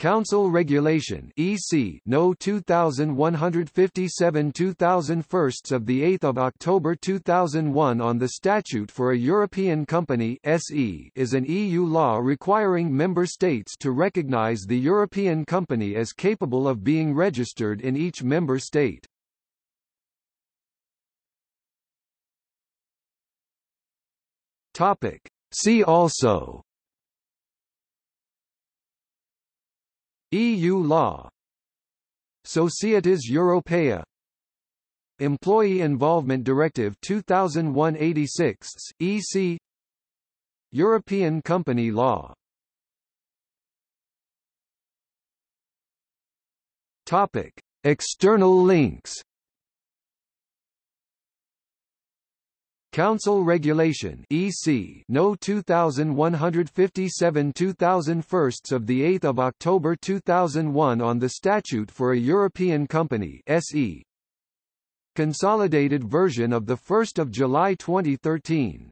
Council Regulation (EC) No 2157 2001 of the 8th of October 2001 on the Statute for a European Company (SE) is an EU law requiring member states to recognize the European company as capable of being registered in each member state. Topic: See also EU law. Societas Europaea Employee Involvement Directive 2001-86, EC European Company Law. Topic. External links Council Regulation EC No 2157 2001 of the 8th of October 2001 on the Statute for a European Company SE Consolidated version of the 1st of July 2013